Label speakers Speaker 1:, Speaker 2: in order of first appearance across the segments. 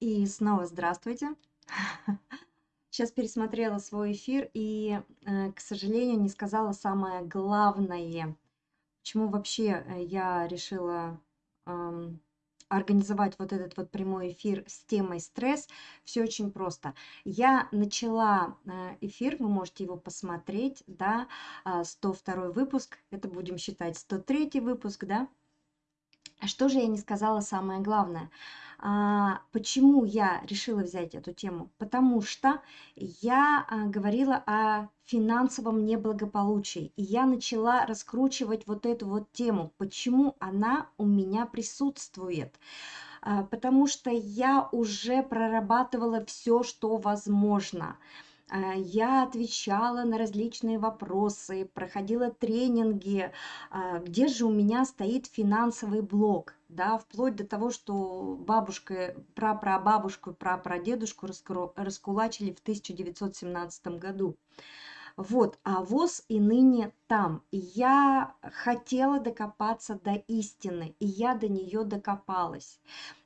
Speaker 1: И снова здравствуйте. Сейчас пересмотрела свой эфир и, э, к сожалению, не сказала самое главное. Почему вообще э, я решила эм, организовать вот этот вот прямой эфир с темой стресс? Все очень просто. Я начала э, эфир, вы можете его посмотреть, да, 102 а, выпуск, это будем считать 103 выпуск, да. Что же я не сказала самое главное? А, почему я решила взять эту тему? Потому что я а, говорила о финансовом неблагополучии, и я начала раскручивать вот эту вот тему, почему она у меня присутствует. А, потому что я уже прорабатывала все, что возможно. А, я отвечала на различные вопросы, проходила тренинги, а, где же у меня стоит финансовый блок, да, вплоть до того, что бабушка, прапрабабушку, прапрадедушку раскулачили в 1917 году. Вот, а ВОЗ и ныне там. Я хотела докопаться до истины, и я до нее докопалась.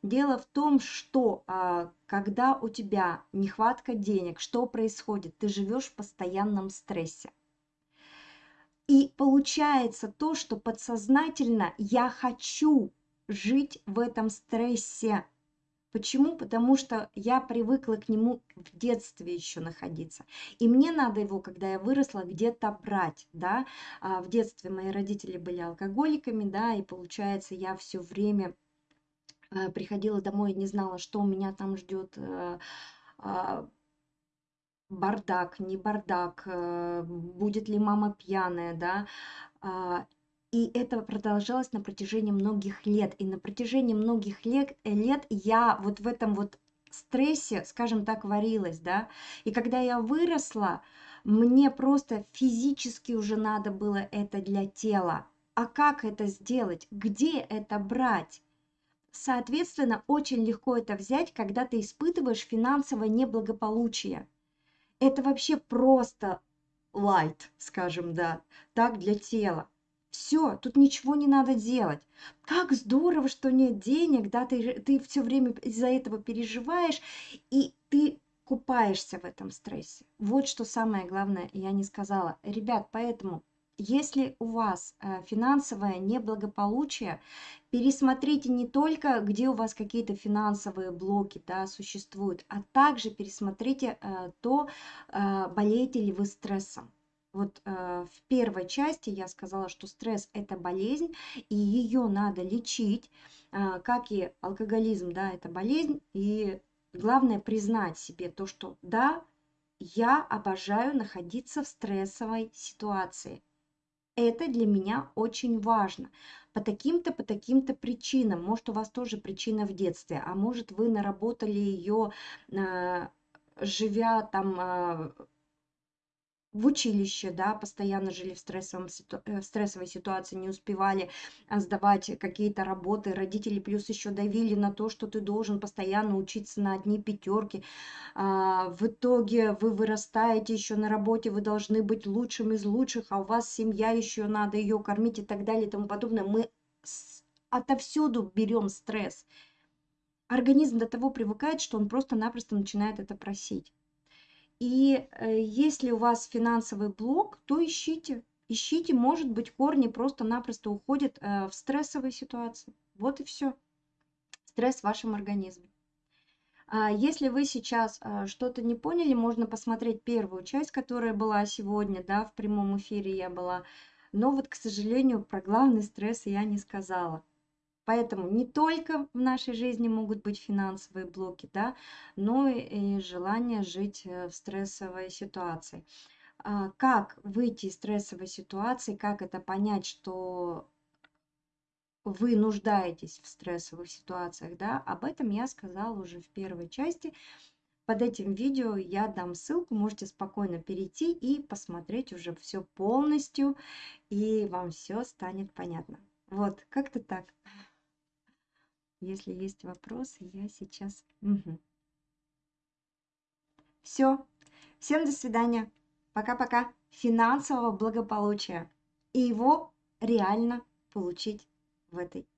Speaker 1: Дело в том, что а, когда у тебя нехватка денег, что происходит? Ты живешь в постоянном стрессе. И получается то, что подсознательно я хочу жить в этом стрессе. Почему? Потому что я привыкла к нему в детстве еще находиться. И мне надо его, когда я выросла, где-то брать, да. А в детстве мои родители были алкоголиками, да, и получается, я все время э, приходила домой и не знала, что у меня там ждет э, а, бардак, не бардак, э, будет ли мама пьяная, да, а, и это продолжалось на протяжении многих лет. И на протяжении многих лет, лет я вот в этом вот стрессе, скажем так, варилась, да. И когда я выросла, мне просто физически уже надо было это для тела. А как это сделать? Где это брать? Соответственно, очень легко это взять, когда ты испытываешь финансовое неблагополучие. Это вообще просто light, скажем, да, так для тела. Все, тут ничего не надо делать. Как здорово, что нет денег, да, ты, ты все время из-за этого переживаешь, и ты купаешься в этом стрессе. Вот что самое главное, я не сказала. Ребят, поэтому, если у вас э, финансовое неблагополучие, пересмотрите не только, где у вас какие-то финансовые блоки да, существуют, а также пересмотрите э, то, э, болеете ли вы стрессом. Вот э, в первой части я сказала, что стресс – это болезнь, и ее надо лечить, э, как и алкоголизм, да, это болезнь. И главное признать себе то, что да, я обожаю находиться в стрессовой ситуации. Это для меня очень важно. По таким-то, по таким-то причинам. Может, у вас тоже причина в детстве, а может, вы наработали ее, э, живя там э, в училище, да, постоянно жили в, стрессовом, э, в стрессовой ситуации, не успевали а, сдавать какие-то работы, родители плюс еще давили на то, что ты должен постоянно учиться на одни пятерки. А, в итоге вы вырастаете еще на работе, вы должны быть лучшим из лучших, а у вас семья еще надо ее кормить и так далее и тому подобное. Мы отовсюду берем стресс. Организм до того привыкает, что он просто-напросто начинает это просить. И э, если у вас финансовый блок, то ищите. Ищите, может быть, корни просто-напросто уходят э, в стрессовые ситуации. Вот и все. Стресс в вашем организме. А если вы сейчас э, что-то не поняли, можно посмотреть первую часть, которая была сегодня, да, в прямом эфире я была. Но вот, к сожалению, про главный стресс я не сказала. Поэтому не только в нашей жизни могут быть финансовые блоки, да, но и желание жить э, в стрессовой ситуации. А как выйти из стрессовой ситуации, как это понять, что вы нуждаетесь в стрессовых ситуациях, да, об этом я сказала уже в первой части. Под этим видео я дам ссылку, можете спокойно перейти и посмотреть уже все полностью, и вам все станет понятно. Вот, как-то так. Если есть вопросы, я сейчас... Угу. Все. Всем до свидания. Пока-пока. Финансового благополучия. И его реально получить в этой